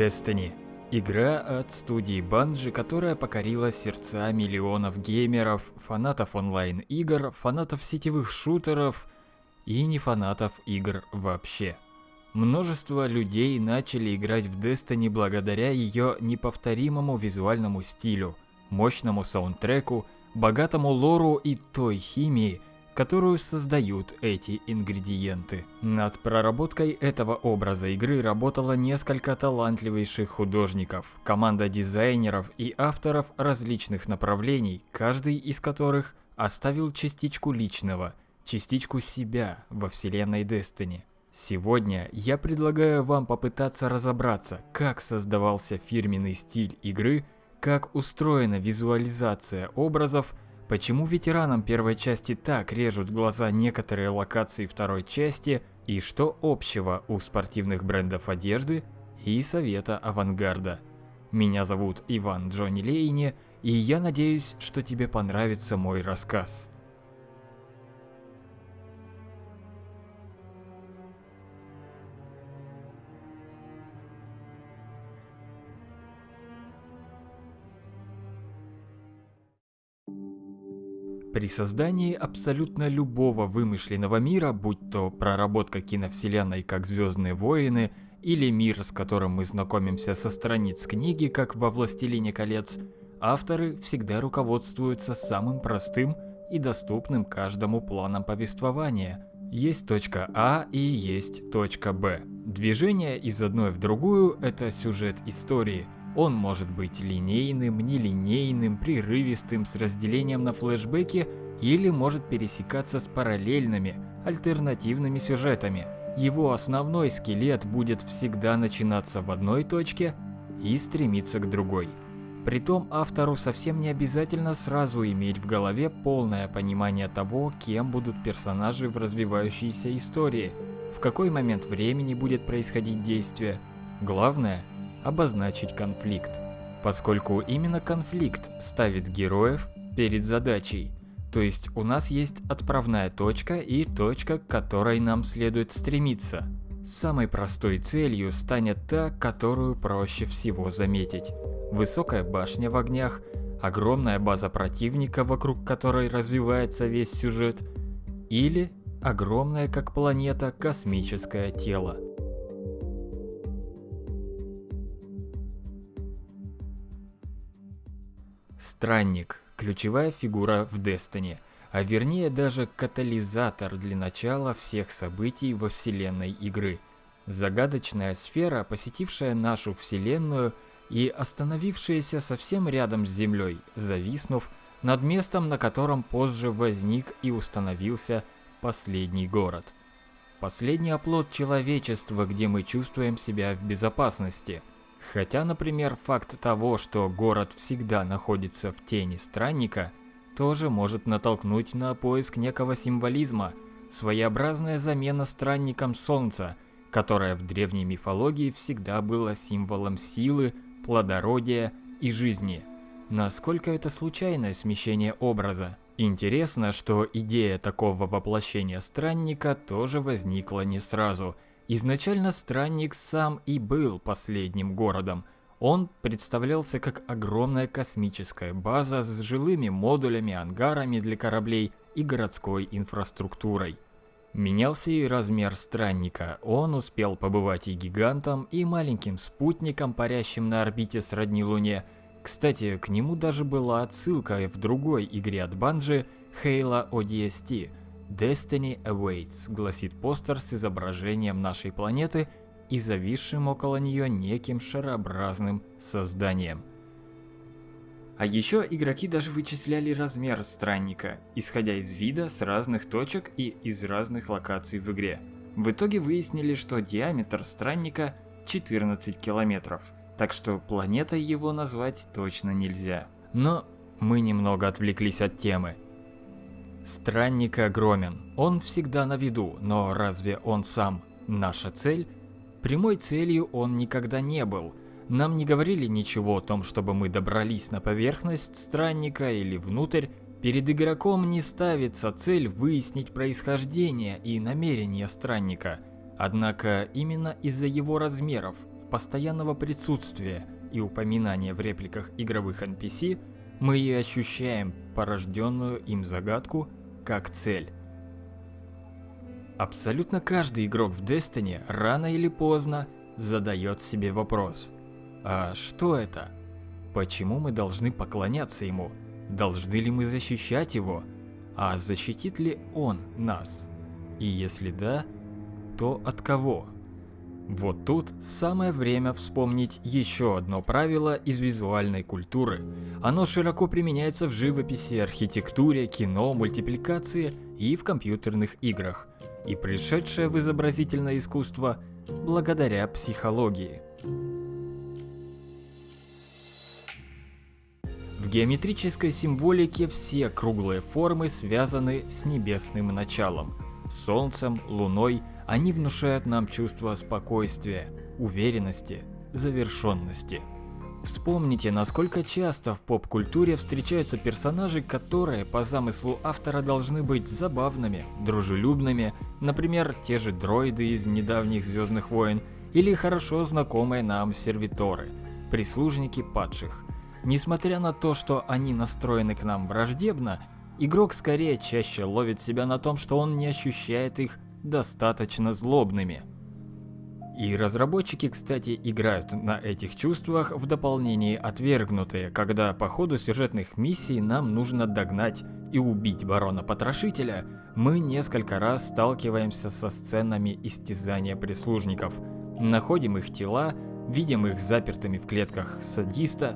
Destiny. Игра от студии Bungie, которая покорила сердца миллионов геймеров, фанатов онлайн-игр, фанатов сетевых шутеров и не фанатов игр вообще. Множество людей начали играть в Destiny благодаря ее неповторимому визуальному стилю, мощному саундтреку, богатому лору и той химии, которую создают эти ингредиенты. Над проработкой этого образа игры работало несколько талантливейших художников, команда дизайнеров и авторов различных направлений, каждый из которых оставил частичку личного, частичку себя во вселенной Destiny. Сегодня я предлагаю вам попытаться разобраться, как создавался фирменный стиль игры, как устроена визуализация образов, Почему ветеранам первой части так режут глаза некоторые локации второй части и что общего у спортивных брендов одежды и совета авангарда. Меня зовут Иван Джонни Лейни, и я надеюсь, что тебе понравится мой рассказ. При создании абсолютно любого вымышленного мира, будь то проработка киновселенной как Звездные войны, или мир, с которым мы знакомимся со страниц книги, как во «Властелине колец», авторы всегда руководствуются самым простым и доступным каждому планом повествования. Есть точка А и есть точка Б. Движение из одной в другую – это сюжет истории – он может быть линейным, нелинейным, прерывистым, с разделением на флешбеки или может пересекаться с параллельными, альтернативными сюжетами. Его основной скелет будет всегда начинаться в одной точке и стремиться к другой. Притом автору совсем не обязательно сразу иметь в голове полное понимание того, кем будут персонажи в развивающейся истории, в какой момент времени будет происходить действие. Главное обозначить конфликт, поскольку именно конфликт ставит героев перед задачей. То есть у нас есть отправная точка и точка, к которой нам следует стремиться. Самой простой целью станет та, которую проще всего заметить. Высокая башня в огнях, огромная база противника, вокруг которой развивается весь сюжет, или огромное как планета космическое тело. Странник – ключевая фигура в Destiny, а вернее даже катализатор для начала всех событий во вселенной игры. Загадочная сфера, посетившая нашу вселенную и остановившаяся совсем рядом с Землей, зависнув над местом, на котором позже возник и установился последний город. Последний оплот человечества, где мы чувствуем себя в безопасности – Хотя, например, факт того, что город всегда находится в тени странника, тоже может натолкнуть на поиск некого символизма, своеобразная замена странником солнца, которое в древней мифологии всегда было символом силы, плодородия и жизни. Насколько это случайное смещение образа? Интересно, что идея такого воплощения странника тоже возникла не сразу – Изначально Странник сам и был последним городом. Он представлялся как огромная космическая база с жилыми модулями, ангарами для кораблей и городской инфраструктурой. Менялся и размер странника. Он успел побывать и гигантом, и маленьким спутником, парящим на орбите сродни Луне. Кстати, к нему даже была отсылка в другой игре от Bungie Halo ODST – Destiny Awaits, гласит постер с изображением нашей планеты и зависшим около нее неким шарообразным созданием. А еще игроки даже вычисляли размер странника, исходя из вида с разных точек и из разных локаций в игре. В итоге выяснили, что диаметр странника 14 километров, так что планетой его назвать точно нельзя. Но мы немного отвлеклись от темы. Странник огромен, он всегда на виду, но разве он сам наша цель? Прямой целью он никогда не был. Нам не говорили ничего о том, чтобы мы добрались на поверхность странника или внутрь. Перед игроком не ставится цель выяснить происхождение и намерения странника. Однако именно из-за его размеров постоянного присутствия и упоминания в репликах игровых NPC, мы и ощущаем порожденную им загадку как цель. Абсолютно каждый игрок в Destiny рано или поздно задает себе вопрос. А что это? Почему мы должны поклоняться ему? Должны ли мы защищать его? А защитит ли он нас? И если да, то от кого? Вот тут самое время вспомнить еще одно правило из визуальной культуры. Оно широко применяется в живописи, архитектуре, кино, мультипликации и в компьютерных играх. И пришедшее в изобразительное искусство благодаря психологии. В геометрической символике все круглые формы связаны с небесным началом. Солнцем, луной они внушают нам чувство спокойствия, уверенности, завершенности. Вспомните, насколько часто в поп-культуре встречаются персонажи, которые по замыслу автора должны быть забавными, дружелюбными, например, те же дроиды из недавних Звездных войн или хорошо знакомые нам сервиторы, прислужники падших. Несмотря на то, что они настроены к нам враждебно, игрок скорее чаще ловит себя на том, что он не ощущает их достаточно злобными. И разработчики, кстати, играют на этих чувствах в дополнении отвергнутые, когда по ходу сюжетных миссий нам нужно догнать и убить барона-потрошителя, мы несколько раз сталкиваемся со сценами истязания прислужников, находим их тела, видим их запертыми в клетках садиста,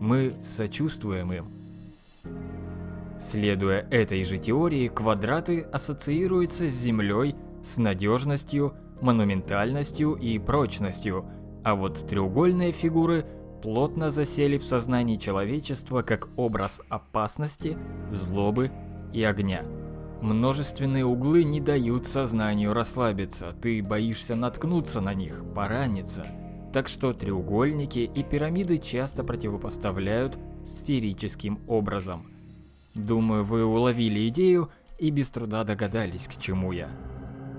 мы сочувствуем им. Следуя этой же теории, квадраты ассоциируются с Землей, с надежностью, монументальностью и прочностью, а вот треугольные фигуры плотно засели в сознании человечества как образ опасности, злобы и огня. Множественные углы не дают сознанию расслабиться, ты боишься наткнуться на них, пораниться. Так что треугольники и пирамиды часто противопоставляют сферическим образом. Думаю, вы уловили идею и без труда догадались, к чему я.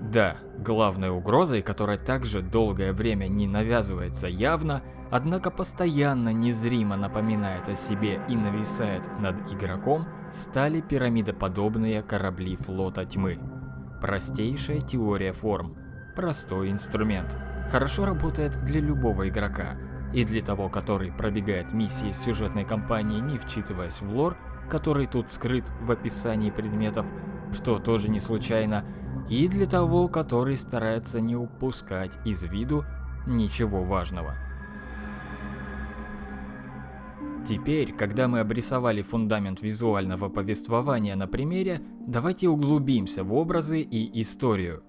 Да, главной угрозой, которая также долгое время не навязывается явно, однако постоянно незримо напоминает о себе и нависает над игроком, стали пирамидоподобные корабли флота тьмы. Простейшая теория форм, простой инструмент, хорошо работает для любого игрока, и для того, который пробегает миссии сюжетной кампании, не вчитываясь в лор, который тут скрыт в описании предметов, что тоже не случайно, и для того, который старается не упускать из виду ничего важного. Теперь, когда мы обрисовали фундамент визуального повествования на примере, давайте углубимся в образы и историю.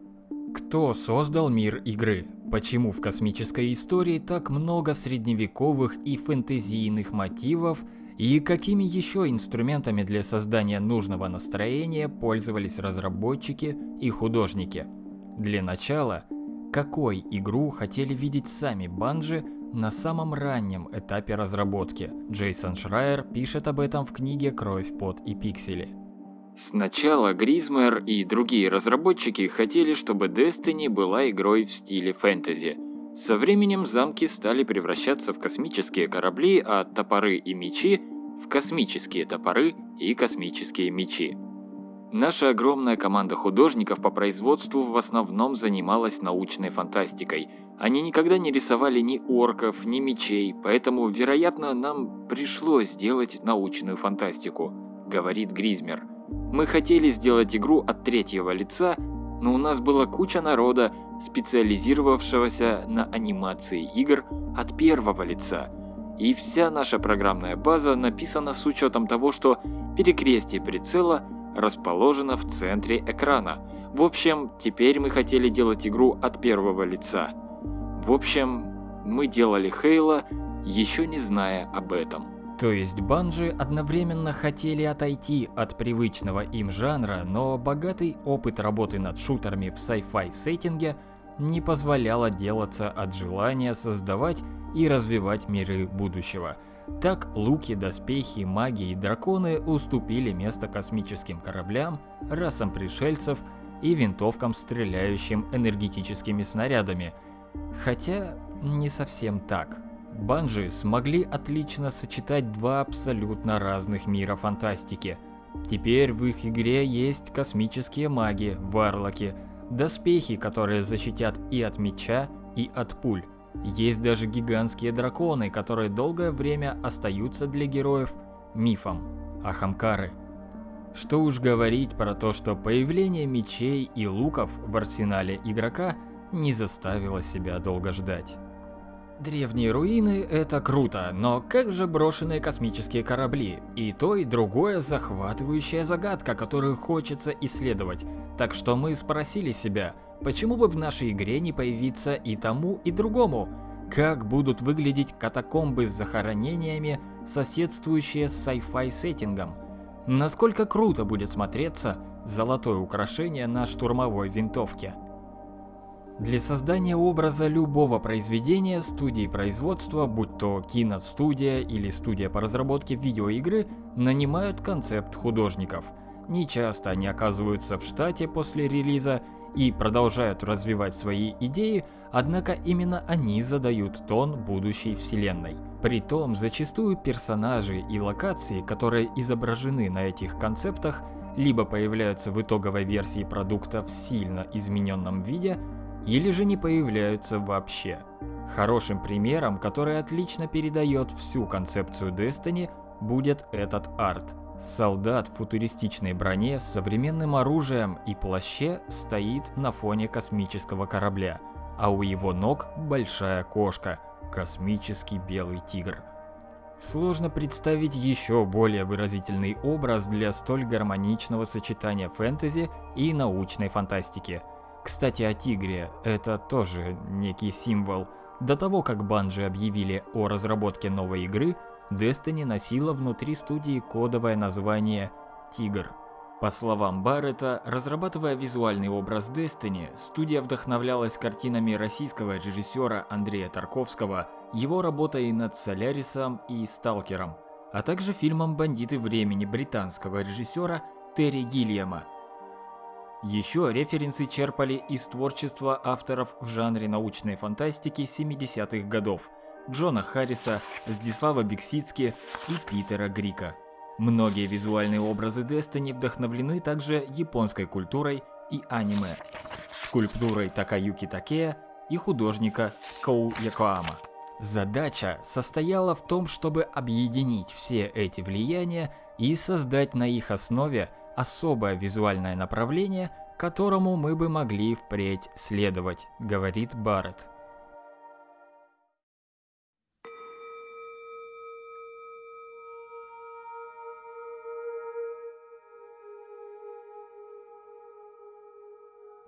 Кто создал мир игры? Почему в космической истории так много средневековых и фэнтезийных мотивов – и какими еще инструментами для создания нужного настроения пользовались разработчики и художники? Для начала, какой игру хотели видеть сами Банжи на самом раннем этапе разработки? Джейсон Шрайер пишет об этом в книге «Кровь, пот и пиксели». Сначала Гризмер и другие разработчики хотели, чтобы Destiny была игрой в стиле фэнтези – со временем замки стали превращаться в космические корабли, а топоры и мечи – в космические топоры и космические мечи. Наша огромная команда художников по производству в основном занималась научной фантастикой. Они никогда не рисовали ни орков, ни мечей, поэтому, вероятно, нам пришлось сделать научную фантастику, говорит Гризмер. Мы хотели сделать игру от третьего лица, но у нас была куча народа, специализировавшегося на анимации игр от первого лица. И вся наша программная база написана с учетом того, что перекрестие прицела расположено в центре экрана. В общем, теперь мы хотели делать игру от первого лица. В общем, мы делали Хейла, еще не зная об этом. То есть Банжи одновременно хотели отойти от привычного им жанра, но богатый опыт работы над шутерами в sci-fi сеттинге не позволял отделаться от желания создавать и развивать миры будущего. Так луки, доспехи, маги и драконы уступили место космическим кораблям, расам пришельцев и винтовкам, стреляющим энергетическими снарядами. Хотя не совсем так. Банжи смогли отлично сочетать два абсолютно разных мира фантастики. Теперь в их игре есть космические маги, варлоки, доспехи, которые защитят и от меча, и от пуль. Есть даже гигантские драконы, которые долгое время остаются для героев мифом, ахамкары. Что уж говорить про то, что появление мечей и луков в арсенале игрока не заставило себя долго ждать. Древние руины – это круто, но как же брошенные космические корабли? И то, и другое – захватывающая загадка, которую хочется исследовать. Так что мы спросили себя, почему бы в нашей игре не появиться и тому, и другому? Как будут выглядеть катакомбы с захоронениями, соседствующие с sci-fi сеттингом? Насколько круто будет смотреться золотое украшение на штурмовой винтовке? Для создания образа любого произведения студии производства, будь то киностудия или студия по разработке видеоигры, нанимают концепт-художников. Нечасто они оказываются в штате после релиза и продолжают развивать свои идеи, однако именно они задают тон будущей вселенной. Притом, зачастую персонажи и локации, которые изображены на этих концептах, либо появляются в итоговой версии продукта в сильно измененном виде, или же не появляются вообще. Хорошим примером, который отлично передает всю концепцию Destiny, будет этот арт. Солдат в футуристичной броне с современным оружием и плаще стоит на фоне космического корабля, а у его ног большая кошка – космический белый тигр. Сложно представить еще более выразительный образ для столь гармоничного сочетания фэнтези и научной фантастики – кстати, о тигре, это тоже некий символ. До того, как Банжи объявили о разработке новой игры, Destiny носила внутри студии кодовое название «Тигр». По словам Баррета, разрабатывая визуальный образ Destiny, студия вдохновлялась картинами российского режиссера Андрея Тарковского, его работой над Солярисом и Сталкером, а также фильмом «Бандиты времени» британского режиссера Терри Гильяма – еще референсы черпали из творчества авторов в жанре научной фантастики 70-х годов Джона Харриса, Здислава Бексицки и Питера Грика. Многие визуальные образы Destiny вдохновлены также японской культурой и аниме, скульптурой Такаюки Такея и художника Коу Якоама. Задача состояла в том, чтобы объединить все эти влияния и создать на их основе особое визуальное направление, которому мы бы могли впредь следовать, говорит Барретт.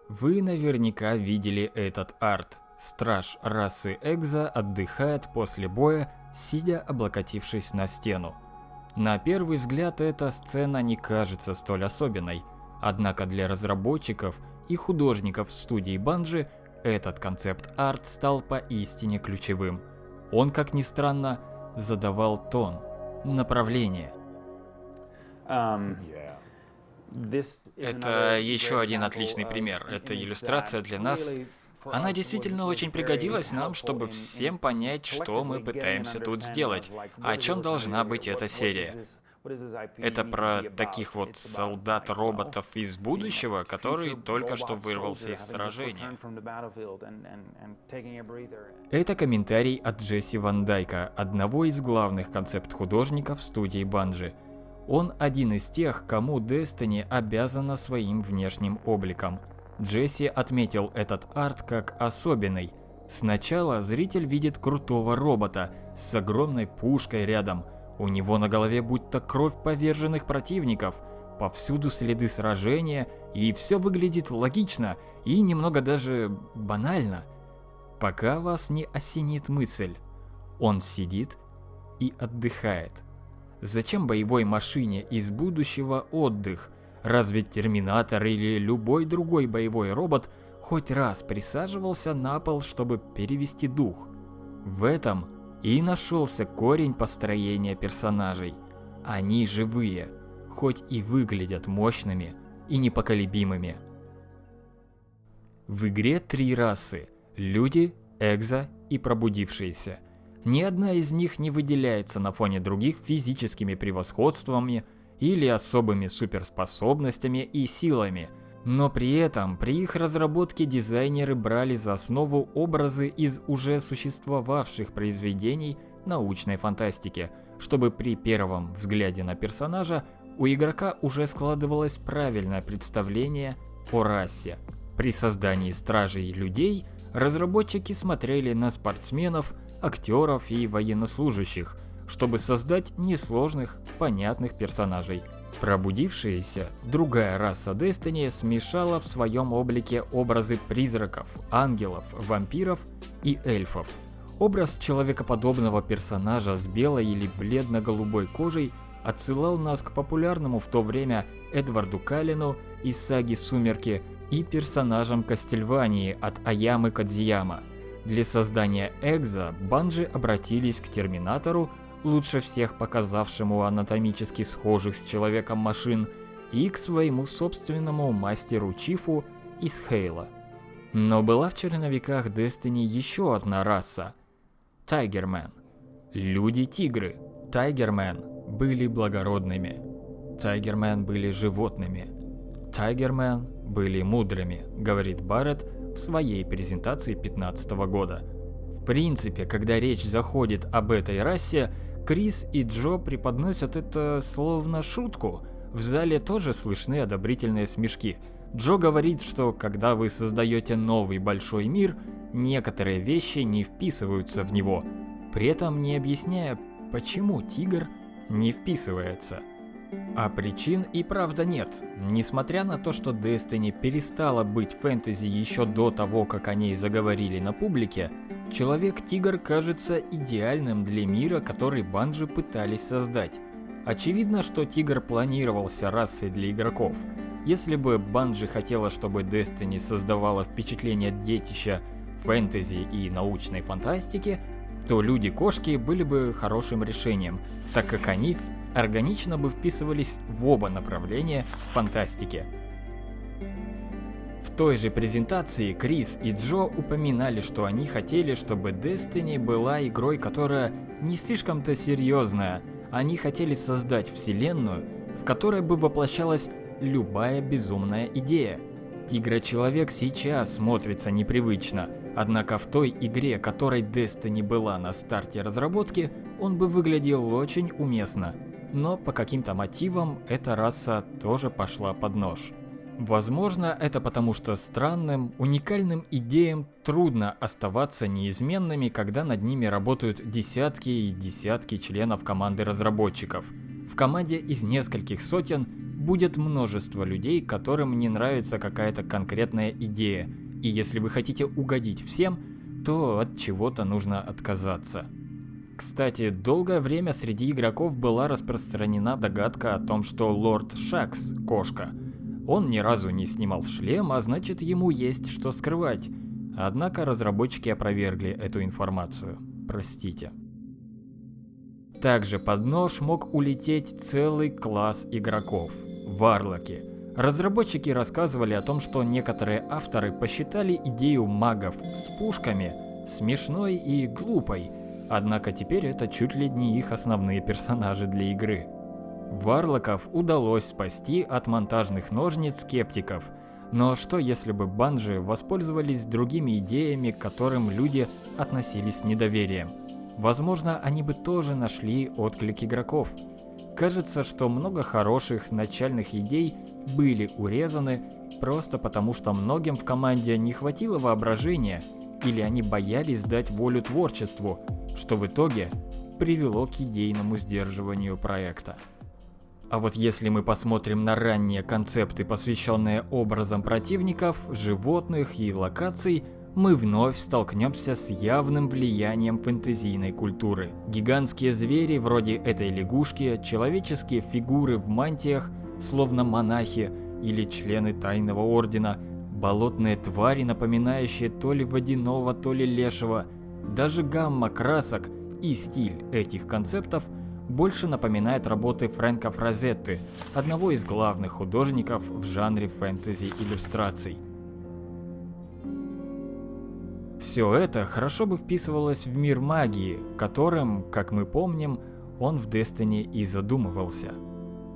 Вы наверняка видели этот арт. Страж расы Экза отдыхает после боя, сидя облокотившись на стену. На первый взгляд эта сцена не кажется столь особенной, однако для разработчиков и художников студии Банжи этот концепт-арт стал поистине ключевым. Он, как ни странно, задавал тон, направление. Um, Это еще один отличный пример. Это иллюстрация для нас она действительно очень пригодилась нам, чтобы всем понять, что мы пытаемся тут сделать, о чем должна быть эта серия. Это про таких вот солдат-роботов из будущего, который только что вырвался из сражения. Это комментарий от Джесси Ван Дайка, одного из главных концепт-художников студии Банжи. Он один из тех, кому Destiny обязана своим внешним обликом – Джесси отметил этот арт как особенный. Сначала зритель видит крутого робота с огромной пушкой рядом. У него на голове будто кровь поверженных противников. Повсюду следы сражения, и все выглядит логично и немного даже банально. Пока вас не осенит мысль. Он сидит и отдыхает. Зачем боевой машине из будущего отдых – Разве Терминатор или любой другой боевой робот хоть раз присаживался на пол, чтобы перевести дух? В этом и нашелся корень построения персонажей. Они живые, хоть и выглядят мощными и непоколебимыми. В игре три расы – люди, экзо и пробудившиеся. Ни одна из них не выделяется на фоне других физическими превосходствами или особыми суперспособностями и силами – но при этом при их разработке дизайнеры брали за основу образы из уже существовавших произведений научной фантастики, чтобы при первом взгляде на персонажа у игрока уже складывалось правильное представление о расе. При создании Стражей Людей разработчики смотрели на спортсменов, актеров и военнослужащих, чтобы создать несложных, понятных персонажей. Пробудившаяся, другая раса Destiny смешала в своем облике образы призраков, ангелов, вампиров и эльфов. Образ человекоподобного персонажа с белой или бледно-голубой кожей отсылал нас к популярному в то время Эдварду Калину из саги «Сумерки» и персонажам Кастельвании от Аямы Кадзияма. Для создания Экза Банжи обратились к Терминатору, лучше всех показавшему анатомически схожих с человеком машин, и к своему собственному мастеру Чифу из Хейла. Но была в черновиках Destiny еще одна раса – Тайгермен. Люди-тигры. Тайгермен были благородными. Тайгермен были животными. Тайгермен были мудрыми, говорит Барретт в своей презентации 15 года. В принципе, когда речь заходит об этой расе, Крис и Джо преподносят это словно шутку. В зале тоже слышны одобрительные смешки. Джо говорит, что когда вы создаете новый большой мир, некоторые вещи не вписываются в него, при этом не объясняя, почему тигр не вписывается. А причин и правда нет. Несмотря на то, что Destiny перестала быть фэнтези еще до того, как о ней заговорили на публике, Человек-тигр кажется идеальным для мира, который банжи пытались создать. Очевидно, что тигр планировался расой для игроков. Если бы Банжи хотела, чтобы Destiny создавала впечатление детища фэнтези и научной фантастики, то люди-кошки были бы хорошим решением, так как они органично бы вписывались в оба направления фантастики. В той же презентации Крис и Джо упоминали, что они хотели, чтобы Destiny была игрой, которая не слишком-то серьезная. Они хотели создать вселенную, в которой бы воплощалась любая безумная идея. Тигра-человек сейчас смотрится непривычно, однако в той игре, которой Destiny была на старте разработки, он бы выглядел очень уместно. Но по каким-то мотивам эта раса тоже пошла под нож. Возможно, это потому что странным, уникальным идеям трудно оставаться неизменными, когда над ними работают десятки и десятки членов команды разработчиков. В команде из нескольких сотен будет множество людей, которым не нравится какая-то конкретная идея, и если вы хотите угодить всем, то от чего-то нужно отказаться. Кстати, долгое время среди игроков была распространена догадка о том, что Лорд Шакс – кошка – он ни разу не снимал шлем, а значит ему есть что скрывать. Однако разработчики опровергли эту информацию. Простите. Также под нож мог улететь целый класс игроков – варлоки. Разработчики рассказывали о том, что некоторые авторы посчитали идею магов с пушками смешной и глупой, однако теперь это чуть ли не их основные персонажи для игры. Варлоков удалось спасти от монтажных ножниц скептиков. Но что если бы банжи воспользовались другими идеями, к которым люди относились с недоверием? Возможно, они бы тоже нашли отклик игроков. Кажется, что много хороших начальных идей были урезаны просто потому, что многим в команде не хватило воображения или они боялись дать волю творчеству, что в итоге привело к идейному сдерживанию проекта. А вот если мы посмотрим на ранние концепты, посвященные образам противников, животных и локаций, мы вновь столкнемся с явным влиянием фэнтезийной культуры. Гигантские звери вроде этой лягушки, человеческие фигуры в мантиях, словно монахи или члены тайного ордена, болотные твари, напоминающие то ли водяного, то ли лешего, даже гамма красок и стиль этих концептов – больше напоминает работы Фрэнка Фразетты, одного из главных художников в жанре фэнтези иллюстраций. Все это хорошо бы вписывалось в мир магии, которым, как мы помним, он в Destiny и задумывался.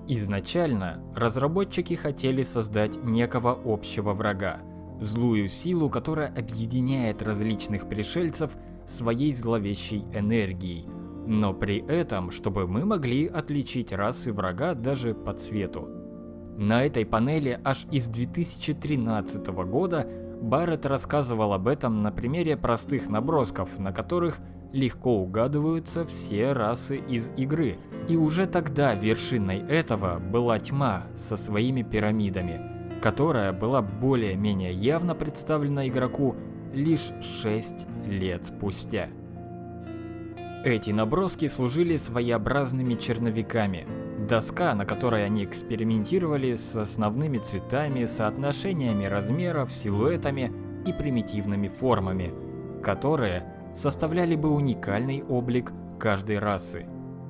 Изначально разработчики хотели создать некого общего врага, злую силу, которая объединяет различных пришельцев своей зловещей энергией, но при этом, чтобы мы могли отличить расы врага даже по цвету. На этой панели аж из 2013 года Барретт рассказывал об этом на примере простых набросков, на которых легко угадываются все расы из игры. И уже тогда вершиной этого была тьма со своими пирамидами, которая была более-менее явно представлена игроку лишь 6 лет спустя. Эти наброски служили своеобразными черновиками. Доска, на которой они экспериментировали с основными цветами, соотношениями размеров, силуэтами и примитивными формами, которые составляли бы уникальный облик каждой расы.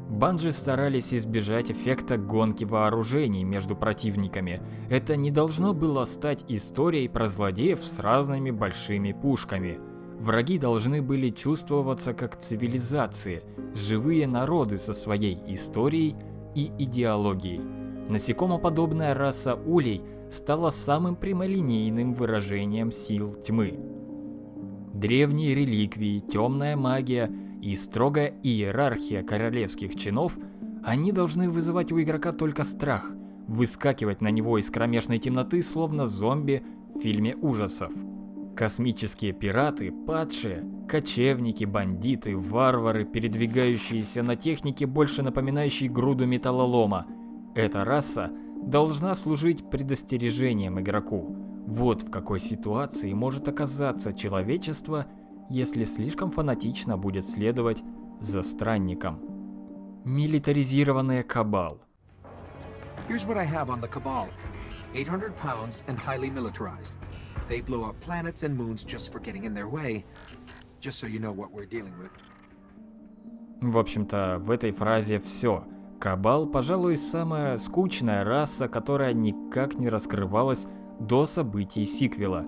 Банжи старались избежать эффекта гонки вооружений между противниками. Это не должно было стать историей про злодеев с разными большими пушками – Враги должны были чувствоваться как цивилизации, живые народы со своей историей и идеологией. Насекомоподобная раса улей стала самым прямолинейным выражением сил тьмы. Древние реликвии, темная магия и строгая иерархия королевских чинов, они должны вызывать у игрока только страх, выскакивать на него из кромешной темноты, словно зомби в фильме ужасов. Космические пираты, падшие, кочевники, бандиты, варвары, передвигающиеся на технике, больше напоминающей груду металлолома. Эта раса должна служить предостережением игроку. Вот в какой ситуации может оказаться человечество, если слишком фанатично будет следовать за странником. Милитаризированная Кабал. Here's what I have on the Cabal. 800 pounds and highly militarized. They blow up planets and moons just for getting in their way. Just so you know what we're dealing with. В общем-то, в этой фразе все. Кабал, пожалуй, самая скучная раса, которая никак не раскрывалась до событий сиквела.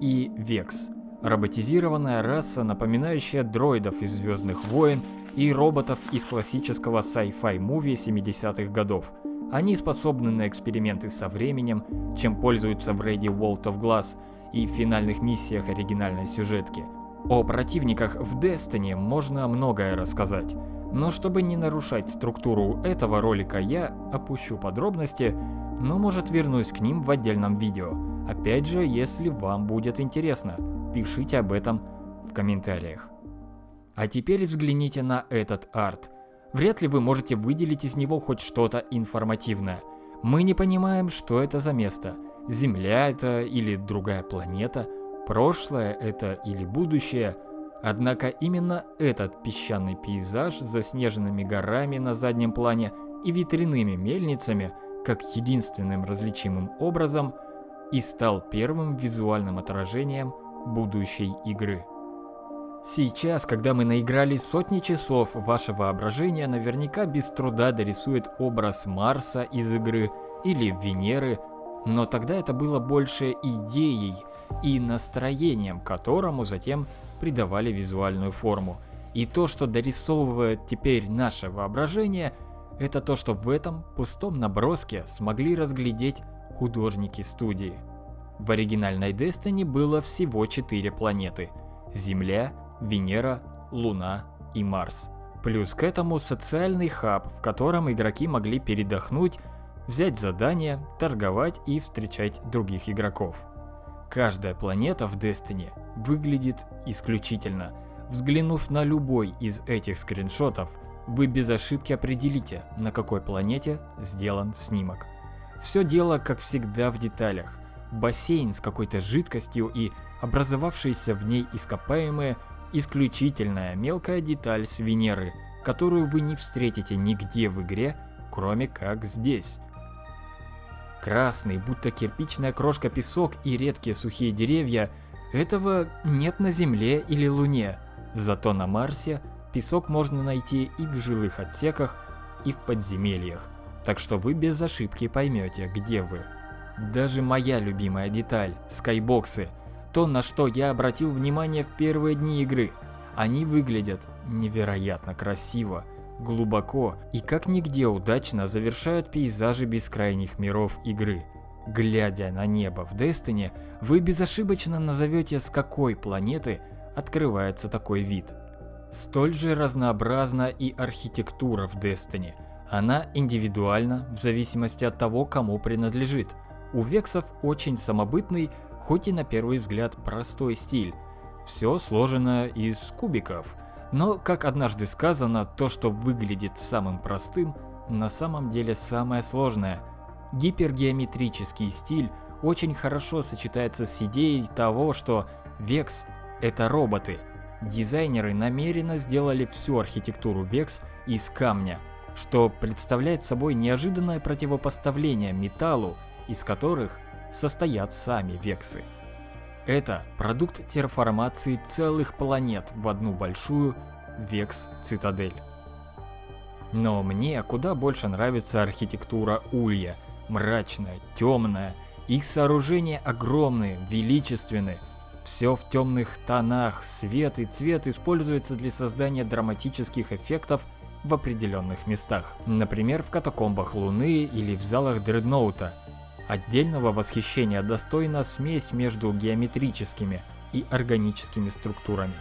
И Векс. Роботизированная раса, напоминающая дроидов из Звездных войн и роботов из классического sci-fi муви 70-х годов – они способны на эксперименты со временем, чем пользуются в рейде World of Glass и в финальных миссиях оригинальной сюжетки. О противниках в Destiny можно многое рассказать, но чтобы не нарушать структуру этого ролика, я опущу подробности, но может вернусь к ним в отдельном видео. Опять же, если вам будет интересно, пишите об этом в комментариях. А теперь взгляните на этот арт – Вряд ли вы можете выделить из него хоть что-то информативное. Мы не понимаем, что это за место. Земля это или другая планета, прошлое это или будущее. Однако именно этот песчаный пейзаж с заснеженными горами на заднем плане и ветряными мельницами, как единственным различимым образом, и стал первым визуальным отражением будущей игры. Сейчас, когда мы наиграли сотни часов, ваше воображение наверняка без труда дорисует образ Марса из игры или Венеры, но тогда это было больше идеей и настроением, которому затем придавали визуальную форму. И то, что дорисовывает теперь наше воображение, это то, что в этом пустом наброске смогли разглядеть художники студии. В оригинальной Destiny было всего четыре планеты – Земля, Венера, Луна и Марс. Плюс к этому социальный хаб, в котором игроки могли передохнуть, взять задания, торговать и встречать других игроков. Каждая планета в Destiny выглядит исключительно. Взглянув на любой из этих скриншотов, вы без ошибки определите, на какой планете сделан снимок. Все дело, как всегда, в деталях. Бассейн с какой-то жидкостью и образовавшиеся в ней ископаемые Исключительная мелкая деталь с Венеры, которую вы не встретите нигде в игре, кроме как здесь. Красный, будто кирпичная крошка песок и редкие сухие деревья – этого нет на Земле или Луне. Зато на Марсе песок можно найти и в жилых отсеках, и в подземельях. Так что вы без ошибки поймете, где вы. Даже моя любимая деталь – скайбоксы – то, на что я обратил внимание в первые дни игры. Они выглядят невероятно красиво, глубоко и как нигде удачно завершают пейзажи бескрайних миров игры. Глядя на небо в Destiny, вы безошибочно назовете, с какой планеты открывается такой вид. Столь же разнообразна и архитектура в Destiny. Она индивидуальна в зависимости от того, кому принадлежит. У вексов очень самобытный, хоть и на первый взгляд простой стиль. Все сложено из кубиков. Но, как однажды сказано, то, что выглядит самым простым, на самом деле самое сложное. Гипергеометрический стиль очень хорошо сочетается с идеей того, что Векс – это роботы – Дизайнеры намеренно сделали всю архитектуру Vex из камня, что представляет собой неожиданное противопоставление металлу, из которых состоят сами вексы. Это продукт терраформации целых планет в одну большую Векс-цитадель. Но мне куда больше нравится архитектура Улья. Мрачная, темная, их сооружения огромные, величественные, все в темных тонах, свет и цвет используются для создания драматических эффектов в определенных местах. Например, в катакомбах Луны или в залах Дредноута. Отдельного восхищения достойна смесь между геометрическими и органическими структурами.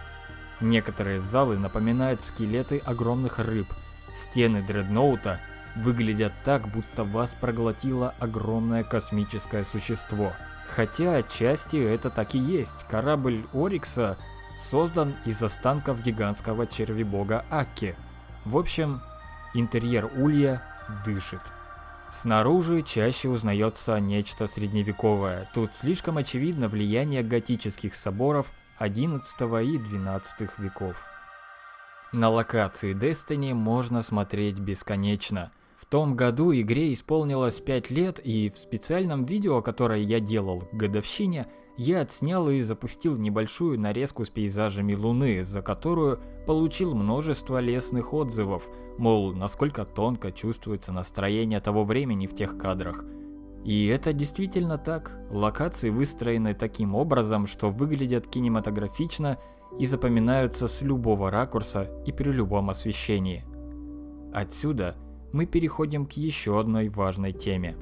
Некоторые залы напоминают скелеты огромных рыб. Стены Дредноута выглядят так, будто вас проглотило огромное космическое существо – Хотя отчасти это так и есть. Корабль Орикса создан из останков гигантского червебога Акки. В общем, интерьер Улья дышит. Снаружи чаще узнается нечто средневековое. Тут слишком очевидно влияние готических соборов XI и XII веков. На локации Destiny можно смотреть бесконечно – в том году игре исполнилось 5 лет, и в специальном видео, которое я делал к годовщине, я отснял и запустил небольшую нарезку с пейзажами Луны, за которую получил множество лестных отзывов, мол, насколько тонко чувствуется настроение того времени в тех кадрах. И это действительно так. Локации выстроены таким образом, что выглядят кинематографично и запоминаются с любого ракурса и при любом освещении. Отсюда мы переходим к еще одной важной теме.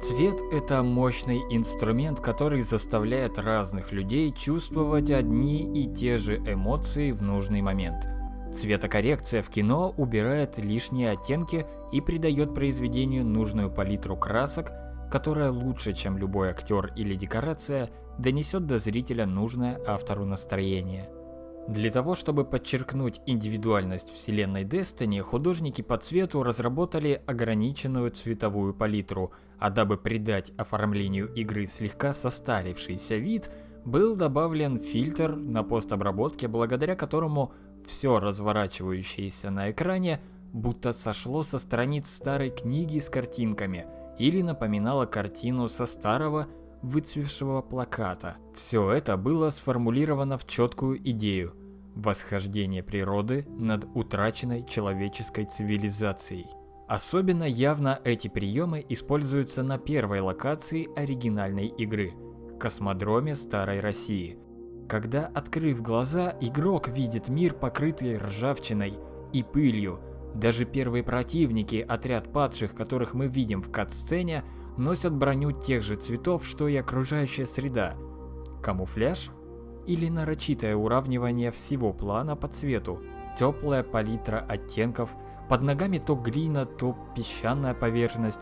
Цвет – это мощный инструмент, который заставляет разных людей чувствовать одни и те же эмоции в нужный момент. Цветокоррекция в кино убирает лишние оттенки и придает произведению нужную палитру красок – которая лучше, чем любой актер или декорация, донесет до зрителя нужное автору настроение. Для того, чтобы подчеркнуть индивидуальность вселенной Destiny, художники по цвету разработали ограниченную цветовую палитру, а дабы придать оформлению игры слегка состарившийся вид, был добавлен фильтр на постобработке, благодаря которому все разворачивающееся на экране будто сошло со страниц старой книги с картинками – или напоминала картину со старого выцвевшего плаката. Все это было сформулировано в четкую идею – восхождение природы над утраченной человеческой цивилизацией. Особенно явно эти приемы используются на первой локации оригинальной игры – космодроме Старой России. Когда, открыв глаза, игрок видит мир, покрытый ржавчиной и пылью – даже первые противники, отряд падших, которых мы видим в кат-сцене, носят броню тех же цветов, что и окружающая среда. Камуфляж? Или нарочитое уравнивание всего плана по цвету? Теплая палитра оттенков, под ногами то глина, то песчаная поверхность.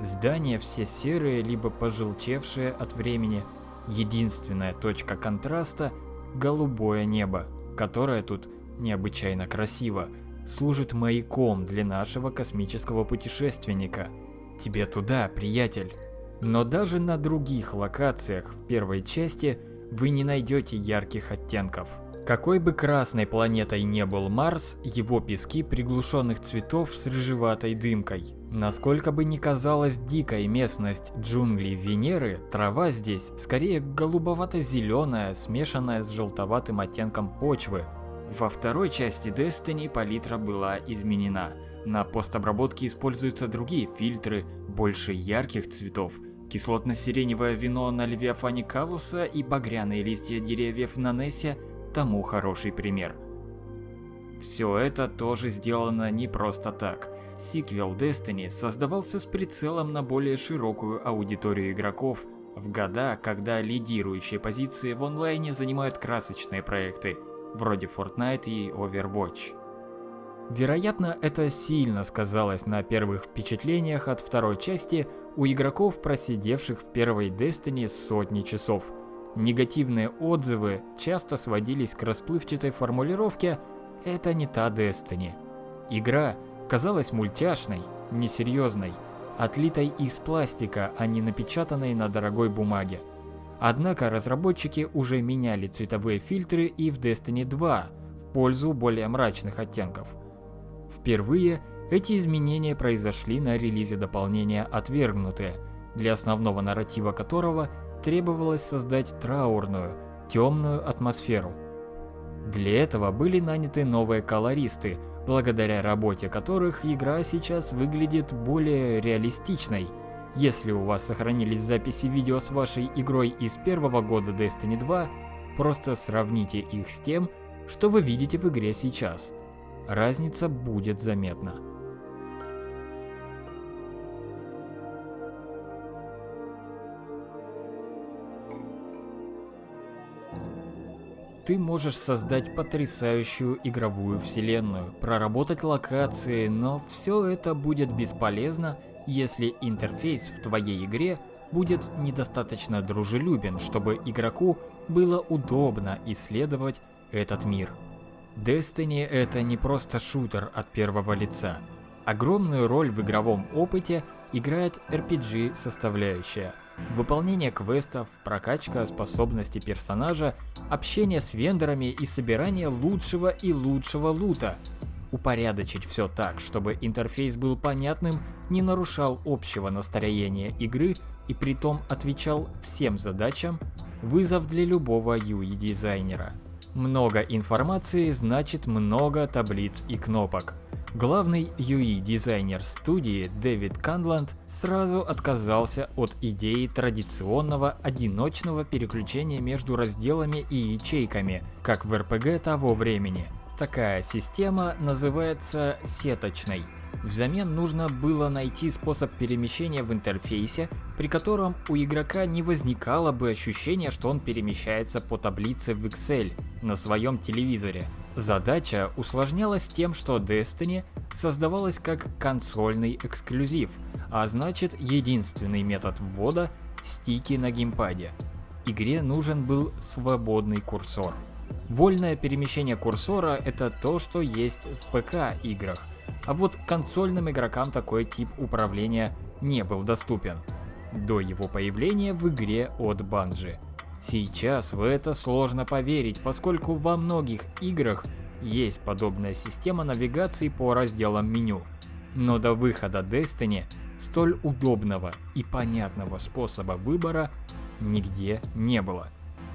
Здания все серые, либо пожелтевшие от времени. Единственная точка контраста – голубое небо, которое тут необычайно красиво – служит маяком для нашего космического путешественника. Тебе туда, приятель. Но даже на других локациях в первой части вы не найдете ярких оттенков. Какой бы красной планетой не был Марс, его пески приглушенных цветов с рыжеватой дымкой. Насколько бы ни казалась дикой местность джунглей Венеры, трава здесь скорее голубовато-зеленая, смешанная с желтоватым оттенком почвы, Во второй части Destiny палитра была изменена. На постобработке используются другие фильтры, больше ярких цветов. Кислотно-сиреневое вино на Левиафане Калуса и багряные листья деревьев на Нессе тому хороший пример. Все это тоже сделано не просто так. Сиквел Destiny создавался с прицелом на более широкую аудиторию игроков в года, когда лидирующие позиции в онлайне занимают красочные проекты, вроде Fortnite и Overwatch. Вероятно, это сильно сказалось на первых впечатлениях от второй части у игроков, просидевших в первой Destiny сотни часов. Негативные отзывы часто сводились к расплывчатой формулировке «это не та Destiny». Игра казалась мультяшной, несерьезной, отлитой из пластика, а не напечатанной на дорогой бумаге. Однако разработчики уже меняли цветовые фильтры и в Destiny 2 в пользу более мрачных оттенков. Впервые эти изменения произошли на релизе дополнения «Отвергнутые», для основного нарратива которого требовалось создать траурную, темную атмосферу. Для этого были наняты новые колористы, благодаря работе которых игра сейчас выглядит более реалистичной. Если у вас сохранились записи видео с вашей игрой из первого года Destiny 2, просто сравните их с тем, что вы видите в игре сейчас. Разница будет заметна. Ты можешь создать потрясающую игровую вселенную, проработать локации, но все это будет бесполезно, если интерфейс в твоей игре будет недостаточно дружелюбен, чтобы игроку было удобно исследовать этот мир. Destiny это не просто шутер от первого лица. Огромную роль в игровом опыте играет RPG составляющая – Выполнение квестов, прокачка способностей персонажа, общение с вендорами и собирание лучшего и лучшего лута. Упорядочить все так, чтобы интерфейс был понятным, не нарушал общего настроения игры и при том отвечал всем задачам, вызов для любого UI-дизайнера. Много информации значит много таблиц и кнопок. Главный UI-дизайнер студии Дэвид Канланд сразу отказался от идеи традиционного одиночного переключения между разделами и ячейками, как в RPG того времени. Такая система называется сеточной. Взамен нужно было найти способ перемещения в интерфейсе, при котором у игрока не возникало бы ощущения, что он перемещается по таблице в Excel на своем телевизоре. Задача усложнялась тем, что Destiny создавалась как консольный эксклюзив, а значит единственный метод ввода – стики на геймпаде. Игре нужен был свободный курсор. Вольное перемещение курсора – это то, что есть в ПК-играх, а вот консольным игрокам такой тип управления не был доступен. До его появления в игре от Bungie. Сейчас в это сложно поверить, поскольку во многих играх есть подобная система навигации по разделам меню. Но до выхода Destiny столь удобного и понятного способа выбора нигде не было.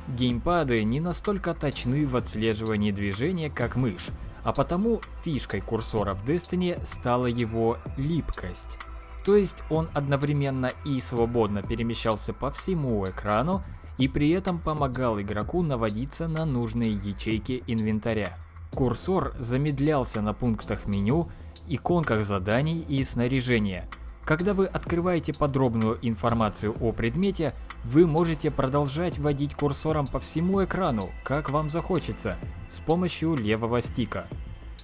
Геймпады не настолько точны в отслеживании движения, как мышь, а потому фишкой курсора в Destiny стала его липкость. То есть он одновременно и свободно перемещался по всему экрану, и при этом помогал игроку наводиться на нужные ячейки инвентаря. Курсор замедлялся на пунктах меню, иконках заданий и снаряжения. Когда вы открываете подробную информацию о предмете, вы можете продолжать водить курсором по всему экрану, как вам захочется, с помощью левого стика.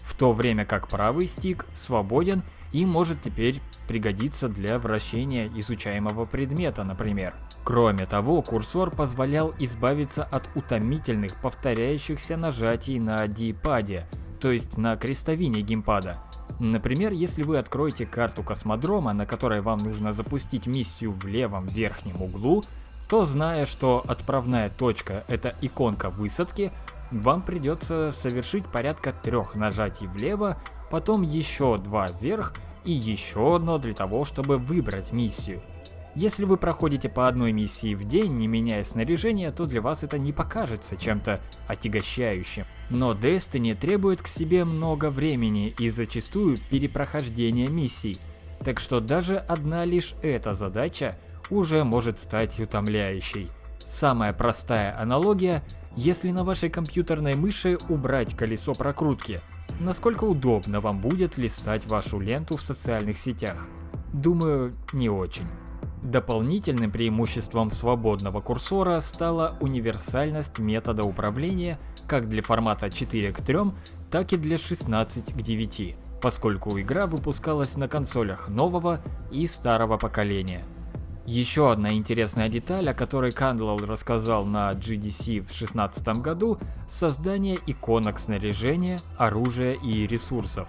В то время как правый стик свободен и может теперь пригодиться для вращения изучаемого предмета, например. Кроме того, курсор позволял избавиться от утомительных повторяющихся нажатий на D-паде, то есть на крестовине геймпада. Например, если вы откроете карту космодрома, на которой вам нужно запустить миссию в левом верхнем углу, то зная, что отправная точка это иконка высадки, вам придется совершить порядка трех нажатий влево, потом еще два вверх и еще одно для того, чтобы выбрать миссию. Если вы проходите по одной миссии в день, не меняя снаряжение, то для вас это не покажется чем-то отягощающим. Но Destiny требует к себе много времени и зачастую перепрохождения миссий. Так что даже одна лишь эта задача уже может стать утомляющей. Самая простая аналогия, если на вашей компьютерной мыши убрать колесо прокрутки, насколько удобно вам будет листать вашу ленту в социальных сетях? Думаю, не очень. Дополнительным преимуществом свободного курсора стала универсальность метода управления как для формата 4 к 3, так и для 16 к 9, поскольку игра выпускалась на консолях нового и старого поколения. Еще одна интересная деталь, о которой Кандлал рассказал на GDC в 2016 году – создание иконок снаряжения, оружия и ресурсов.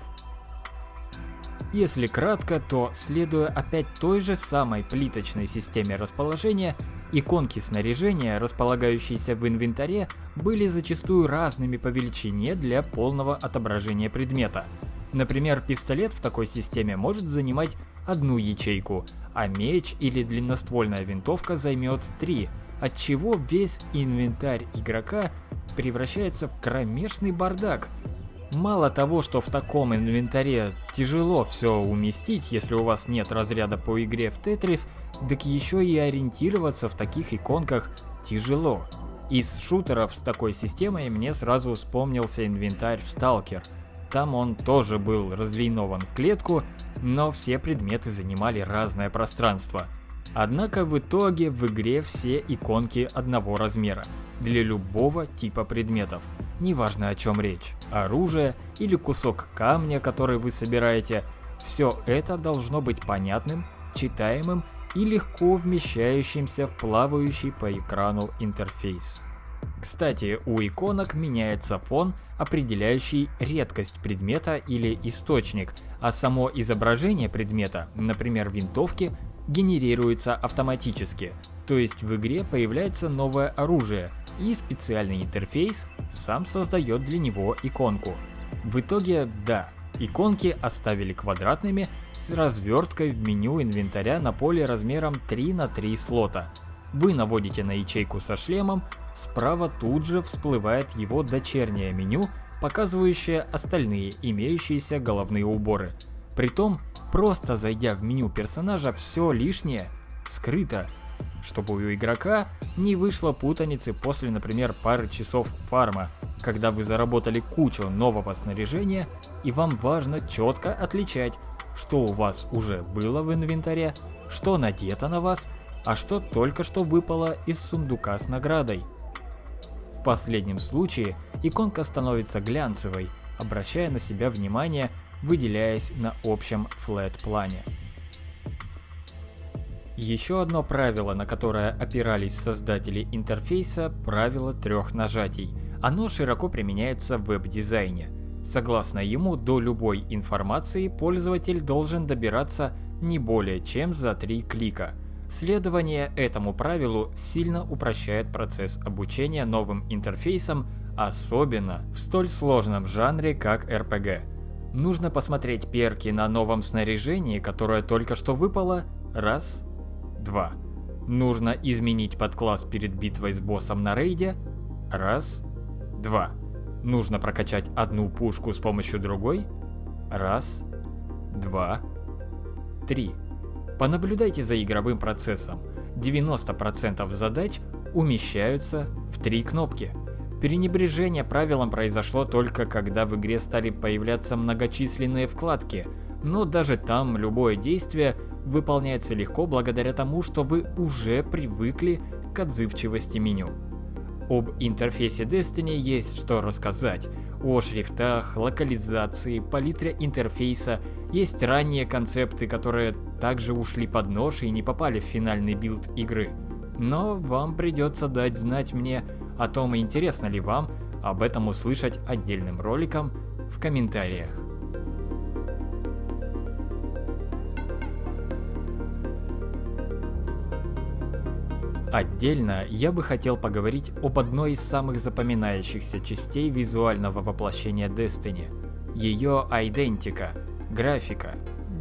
Если кратко, то следуя опять той же самой плиточной системе расположения, иконки снаряжения, располагающиеся в инвентаре, были зачастую разными по величине для полного отображения предмета. Например, пистолет в такой системе может занимать одну ячейку, а меч или длинноствольная винтовка займет 3, отчего весь инвентарь игрока превращается в кромешный бардак. Мало того, что в таком инвентаре тяжело все уместить, если у вас нет разряда по игре в Тетрис, так еще и ориентироваться в таких иконках тяжело. Из шутеров с такой системой мне сразу вспомнился инвентарь в Сталкер. Там он тоже был разлинован в клетку, но все предметы занимали разное пространство. Однако в итоге в игре все иконки одного размера, для любого типа предметов, неважно о чем речь, оружие или кусок камня, который вы собираете, все это должно быть понятным, читаемым и легко вмещающимся в плавающий по экрану интерфейс. Кстати, у иконок меняется фон, определяющий редкость предмета или источник, а само изображение предмета, например винтовки, генерируется автоматически. То есть в игре появляется новое оружие, и специальный интерфейс сам создает для него иконку. В итоге, да, иконки оставили квадратными с разверткой в меню инвентаря на поле размером 3 на 3 слота. Вы наводите на ячейку со шлемом, Справа тут же всплывает его дочернее меню, показывающее остальные имеющиеся головные уборы. Притом, просто зайдя в меню персонажа, все лишнее скрыто, чтобы у игрока не вышло путаницы после, например, пары часов фарма, когда вы заработали кучу нового снаряжения и вам важно четко отличать, что у вас уже было в инвентаре, что надето на вас, а что только что выпало из сундука с наградой. В последнем случае иконка становится глянцевой, обращая на себя внимание, выделяясь на общем флэт-плане. Еще одно правило, на которое опирались создатели интерфейса – правило трех нажатий. Оно широко применяется в веб-дизайне. Согласно ему, до любой информации пользователь должен добираться не более чем за три клика – Следование этому правилу сильно упрощает процесс обучения новым интерфейсам, особенно в столь сложном жанре, как RPG. Нужно посмотреть перки на новом снаряжении, которое только что выпало, раз, два. Нужно изменить подкласс перед битвой с боссом на рейде, раз, два. Нужно прокачать одну пушку с помощью другой, раз, два, три. Понаблюдайте за игровым процессом. 90% задач умещаются в три кнопки. Пренебрежение правилам произошло только когда в игре стали появляться многочисленные вкладки, но даже там любое действие выполняется легко благодаря тому, что вы уже привыкли к отзывчивости меню. Об интерфейсе Destiny есть что рассказать. О шрифтах, локализации, палитре интерфейса есть ранние концепты, которые также ушли под нож и не попали в финальный билд игры. Но вам придется дать знать мне о том, интересно ли вам об этом услышать отдельным роликом в комментариях. Отдельно я бы хотел поговорить об одной из самых запоминающихся частей визуального воплощения Destiny – ее идентика, графика,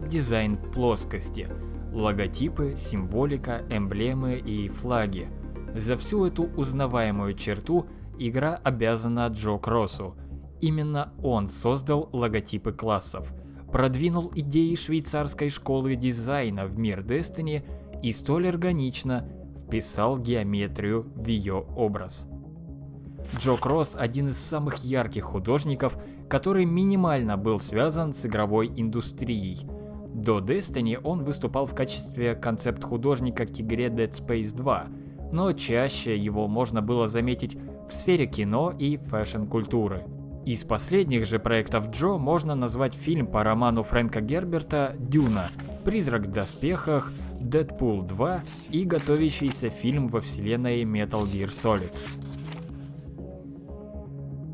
дизайн в плоскости, Логотипы, символика, эмблемы и флаги. За всю эту узнаваемую черту игра обязана Джо Кроссу. Именно он создал логотипы классов, продвинул идеи швейцарской школы дизайна в мир Destiny и столь органично вписал геометрию в ее образ. Джо Кросс один из самых ярких художников, который минимально был связан с игровой индустрией. До Destiny он выступал в качестве концепт-художника к игре Dead Space 2, но чаще его можно было заметить в сфере кино и фэшн-культуры. Из последних же проектов Джо можно назвать фильм по роману Фрэнка Герберта «Дюна», «Призрак в доспехах», «Дэдпул 2» и готовящийся фильм во вселенной Metal Gear Solid.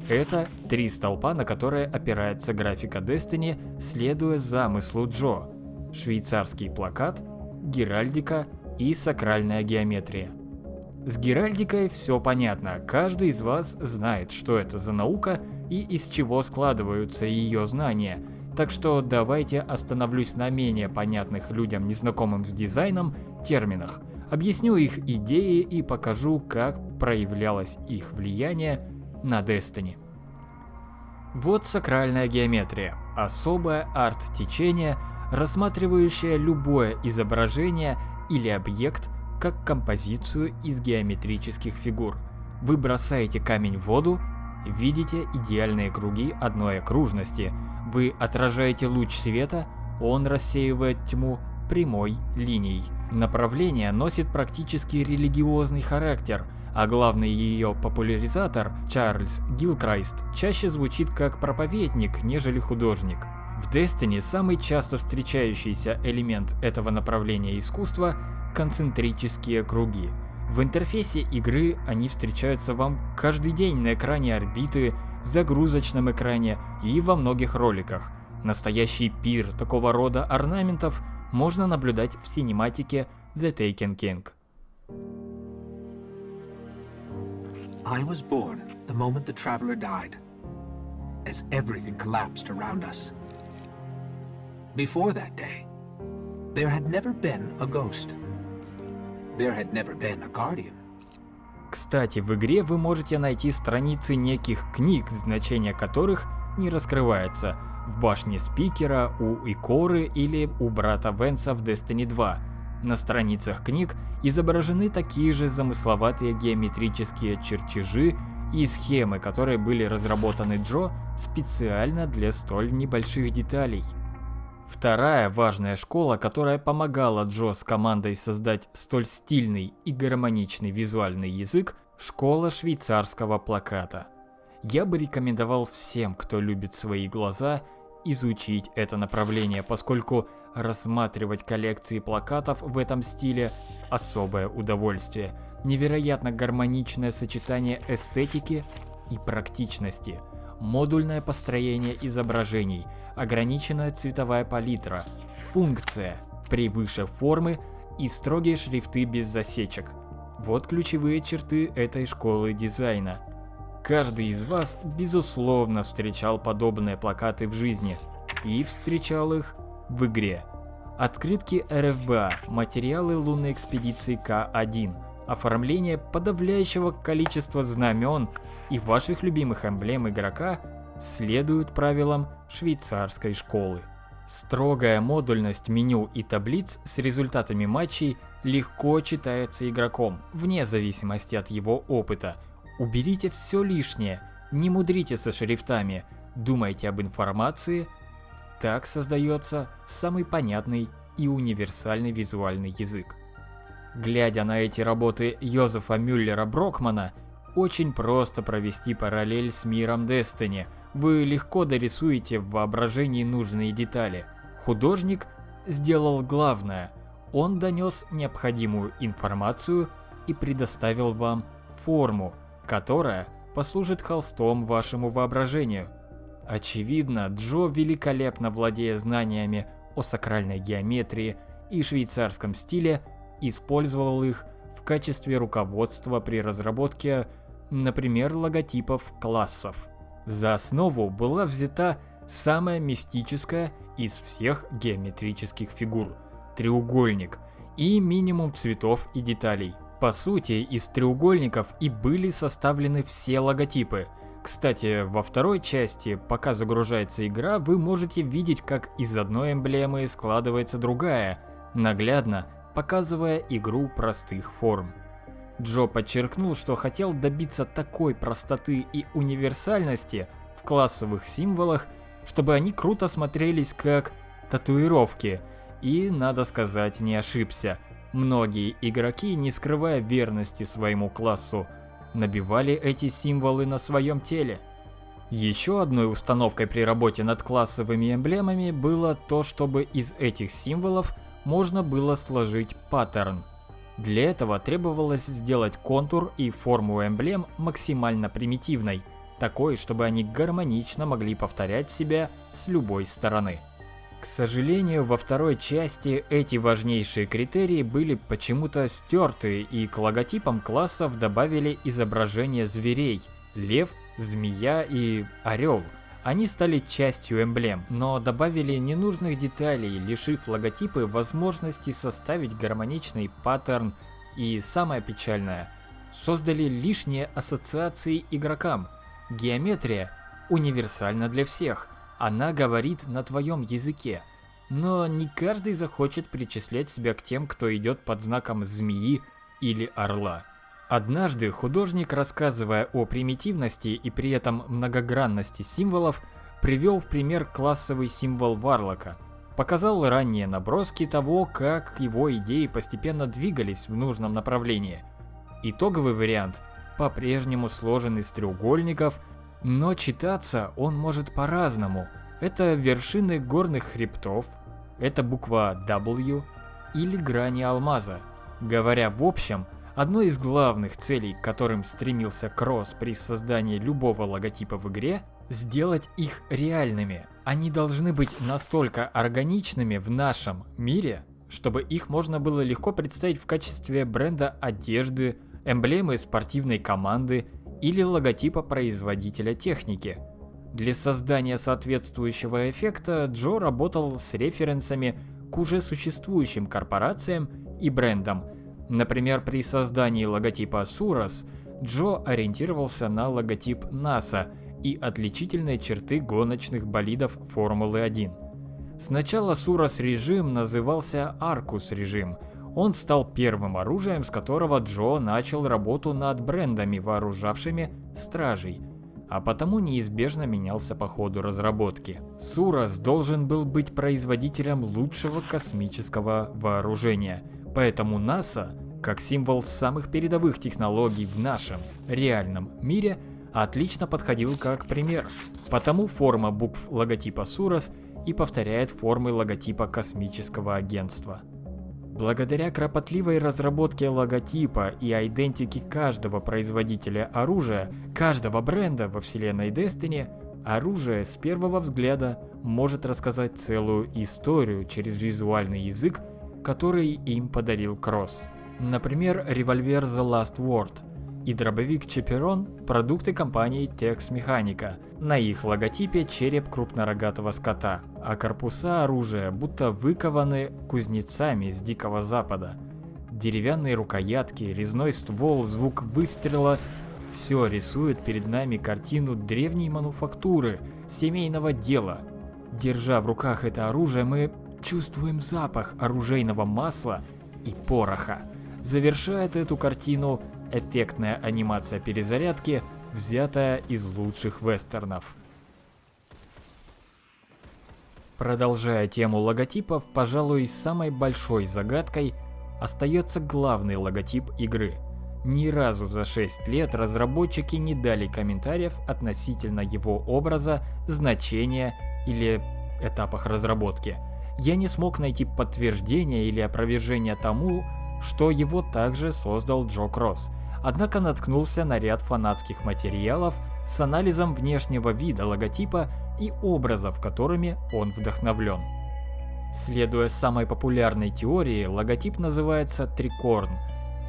Это три столпа, на которые опирается графика Destiny, следуя замыслу Джо. Швейцарский плакат, геральдика и сакральная геометрия. С геральдикой все понятно, каждый из вас знает, что это за наука и из чего складываются ее знания, так что давайте остановлюсь на менее понятных людям, незнакомым с дизайном, терминах, объясню их идеи и покажу, как проявлялось их влияние на Destiny. Вот сакральная геометрия, особое арт-течение, рассматривающее любое изображение или объект как композицию из геометрических фигур. Вы бросаете камень в воду, видите идеальные круги одной окружности, вы отражаете луч света, он рассеивает тьму прямой линией. Направление носит практически религиозный характер, а главный ее популяризатор, Чарльз Гилкрайст, чаще звучит как проповедник, нежели художник. В Destiny самый часто встречающийся элемент этого направления искусства – концентрические круги. В интерфейсе игры они встречаются вам каждый день на экране орбиты, загрузочном экране и во многих роликах. Настоящий пир такого рода орнаментов можно наблюдать в синематике The Taken King. I was born the moment the traveler died, as everything collapsed around us. Before that day, there had never been a ghost. There had never been a guardian. Кстати, в игре вы можете найти страницы неких книг, значения которых не раскрывается, в башне спикера, у Икоры или у брата Венса в Destiny 2. На страницах книг изображены такие же замысловатые геометрические чертежи и схемы, которые были разработаны Джо специально для столь небольших деталей. Вторая важная школа, которая помогала Джо с командой создать столь стильный и гармоничный визуальный язык – школа швейцарского плаката. Я бы рекомендовал всем, кто любит свои глаза, изучить это направление, поскольку рассматривать коллекции плакатов в этом стиле – особое удовольствие. Невероятно гармоничное сочетание эстетики и практичности, модульное построение изображений, ограниченная цветовая палитра, функция превыше формы и строгие шрифты без засечек. Вот ключевые черты этой школы дизайна – Каждый из вас, безусловно, встречал подобные плакаты в жизни и встречал их в игре. Открытки РФБА, материалы лунной экспедиции К-1, оформление подавляющего количества знамен и ваших любимых эмблем игрока следуют правилам швейцарской школы. Строгая модульность меню и таблиц с результатами матчей легко читается игроком, вне зависимости от его опыта – Уберите все лишнее, не мудрите со шрифтами, думайте об информации. Так создается самый понятный и универсальный визуальный язык. Глядя на эти работы Йозефа Мюллера Брокмана, очень просто провести параллель с миром Destiny. Вы легко дорисуете в воображении нужные детали. Художник сделал главное. Он донес необходимую информацию и предоставил вам форму, которая послужит холстом вашему воображению. Очевидно, Джо, великолепно владея знаниями о сакральной геометрии и швейцарском стиле, использовал их в качестве руководства при разработке, например, логотипов классов. За основу была взята самая мистическая из всех геометрических фигур. треугольник и минимум цветов и деталей. По сути, из треугольников и были составлены все логотипы. Кстати, во второй части, пока загружается игра, вы можете видеть, как из одной эмблемы складывается другая, наглядно показывая игру простых форм. Джо подчеркнул, что хотел добиться такой простоты и универсальности в классовых символах, чтобы они круто смотрелись как татуировки, и, надо сказать, не ошибся. Многие игроки, не скрывая верности своему классу, набивали эти символы на своем теле. Еще одной установкой при работе над классовыми эмблемами было то, чтобы из этих символов можно было сложить паттерн. Для этого требовалось сделать контур и форму эмблем максимально примитивной, такой, чтобы они гармонично могли повторять себя с любой стороны. К сожалению, во второй части эти важнейшие критерии были почему-то стерты и к логотипам классов добавили изображения зверей – лев, змея и орел – они стали частью эмблем, но добавили ненужных деталей, лишив логотипы возможности составить гармоничный паттерн и, самое печальное, создали лишние ассоциации игрокам. Геометрия универсальна для всех, она говорит на твоем языке, но не каждый захочет причислять себя к тем, кто идет под знаком змеи или орла. Однажды художник, рассказывая о примитивности и при этом многогранности символов, привел в пример классовый символ Варлока. Показал ранние наброски того, как его идеи постепенно двигались в нужном направлении. Итоговый вариант по-прежнему сложен из треугольников, но читаться он может по-разному. Это вершины горных хребтов, это буква W или грани алмаза. Говоря в общем, Одной из главных целей, к которым стремился Кросс при создании любого логотипа в игре, сделать их реальными. Они должны быть настолько органичными в нашем мире, чтобы их можно было легко представить в качестве бренда одежды, эмблемы спортивной команды или логотипа производителя техники. Для создания соответствующего эффекта Джо работал с референсами к уже существующим корпорациям и брендам – Например, при создании логотипа Сурос Джо ориентировался на логотип НАСА и отличительные черты гоночных болидов Формулы-1. Сначала Сурос режим назывался Аркус режим. Он стал первым оружием, с которого Джо начал работу над брендами, вооружавшими стражей, а потому неизбежно менялся по ходу разработки. Сурос должен был быть производителем лучшего космического вооружения – Поэтому НАСА, как символ самых передовых технологий в нашем реальном мире, отлично подходил как пример. Потому форма букв логотипа Сурос и повторяет формы логотипа космического агентства. Благодаря кропотливой разработке логотипа и идентики каждого производителя оружия, каждого бренда во вселенной Destiny, оружие с первого взгляда может рассказать целую историю через визуальный язык который им подарил Кросс. Например, револьвер The Last Word и дробовик Чеперон – продукты компании Tex Mechanica. На их логотипе череп крупнорогатого скота, а корпуса оружия будто выкованы кузнецами с Дикого Запада. Деревянные рукоятки, резной ствол, звук выстрела – все рисует перед нами картину древней мануфактуры, семейного дела. Держа в руках это оружие, мы чувствуем запах оружейного масла и пороха. Завершает эту картину эффектная анимация перезарядки, взятая из лучших вестернов. Продолжая тему логотипов, пожалуй, самой большой загадкой остается главный логотип игры. Ни разу за 6 лет разработчики не дали комментариев относительно его образа, значения или этапах разработки – я не смог найти подтверждения или опровержения тому, что его также создал Джо Кросс. Однако наткнулся на ряд фанатских материалов с анализом внешнего вида логотипа и образов, которыми он вдохновлен. Следуя самой популярной теории, логотип называется трикорн.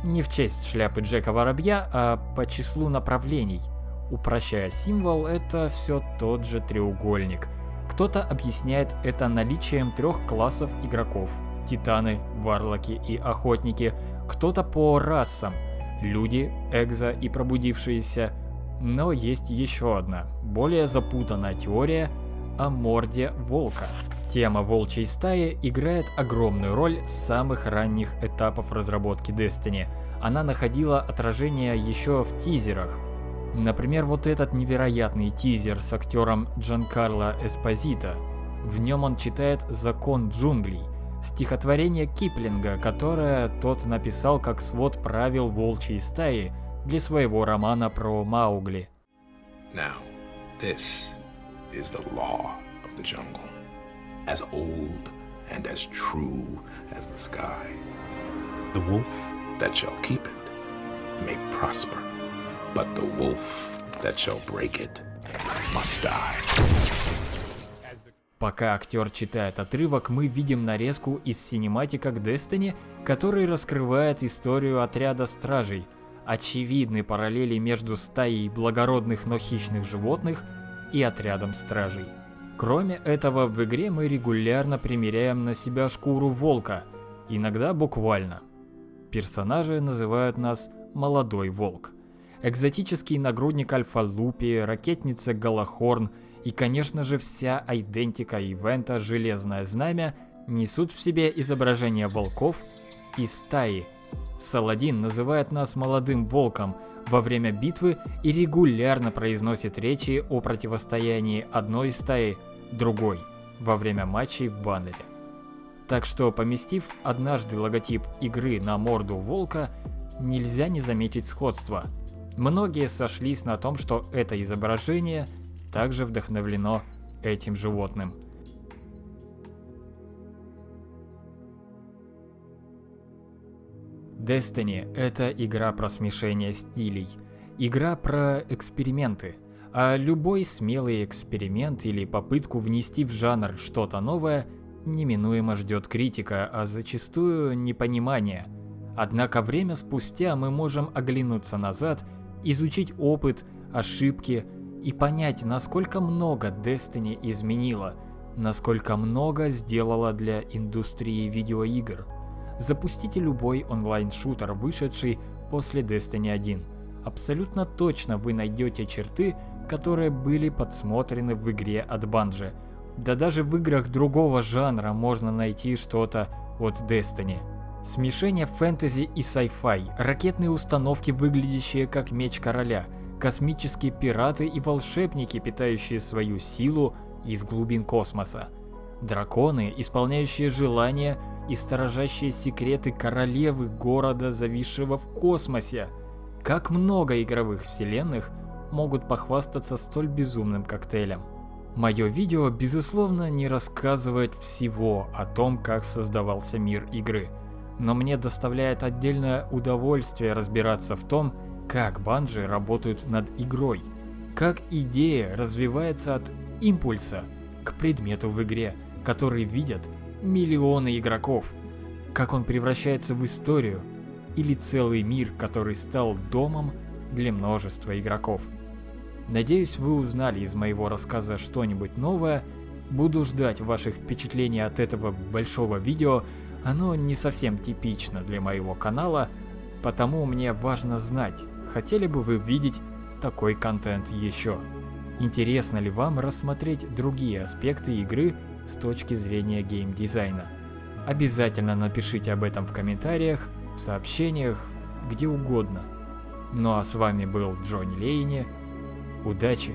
Не в честь шляпы Джека Воробья, а по числу направлений. Упрощая символ, это все тот же треугольник – кто-то объясняет это наличием трех классов игроков. титаны, варлоки и охотники, кто-то по расам, люди, экзо и пробудившиеся. Но есть еще одна, более запутанная теория о морде волка. Тема волчьей стаи играет огромную роль с самых ранних этапов разработки Destiny. Она находила отражение еще в тизерах. Например, вот этот невероятный тизер с актером Джанкарло Эспозито. В нем он читает «Закон джунглей», стихотворение Киплинга, которое тот написал как свод правил волчьей стаи для своего романа про Маугли. Now, this is the law of the jungle, as old and as true as the sky. The wolf that shall keep it may prosper, but the wolf that shall break it must die. Пока актер читает отрывок, мы видим нарезку из синематика к Destiny, который раскрывает историю отряда стражей. Очевидны параллели между стаей благородных, но хищных животных и отрядом стражей. Кроме этого, в игре мы регулярно примеряем на себя шкуру волка, иногда буквально. Персонажи называют нас «молодой волк». Экзотический нагрудник Альфа-Лупи, ракетница Галахорн – и, конечно же, вся айдентика ивента «Железное знамя» несут в себе изображение волков и стаи. Саладин называет нас молодым волком во время битвы и регулярно произносит речи о противостоянии одной стаи другой во время матчей в баннере. Так что, поместив однажды логотип игры на морду волка, нельзя не заметить сходство. Многие сошлись на том, что это изображение также вдохновлено этим животным. Destiny — это игра про смешение стилей, игра про эксперименты, а любой смелый эксперимент или попытку внести в жанр что-то новое неминуемо ждет критика, а зачастую непонимание. Однако время спустя мы можем оглянуться назад, изучить опыт, ошибки и понять, насколько много Destiny изменила, насколько много сделала для индустрии видеоигр. Запустите любой онлайн-шутер, вышедший после Destiny 1. Абсолютно точно вы найдете черты, которые были подсмотрены в игре от Bungie. Да даже в играх другого жанра можно найти что-то от Destiny. Смешение фэнтези и sci-fi, ракетные установки, выглядящие как меч короля – космические пираты и волшебники, питающие свою силу из глубин космоса, драконы, исполняющие желания и сторожащие секреты королевы города, зависшего в космосе. Как много игровых вселенных могут похвастаться столь безумным коктейлем. Мое видео, безусловно, не рассказывает всего о том, как создавался мир игры, но мне доставляет отдельное удовольствие разбираться в том, как банжи работают над игрой, как идея развивается от импульса к предмету в игре, который видят миллионы игроков, как он превращается в историю или целый мир, который стал домом для множества игроков. Надеюсь, вы узнали из моего рассказа что-нибудь новое. Буду ждать ваших впечатлений от этого большого видео. Оно не совсем типично для моего канала, потому мне важно знать, хотели бы вы видеть такой контент еще? Интересно ли вам рассмотреть другие аспекты игры с точки зрения геймдизайна? Обязательно напишите об этом в комментариях, в сообщениях, где угодно. Ну а с вами был Джонни Лейни. Удачи!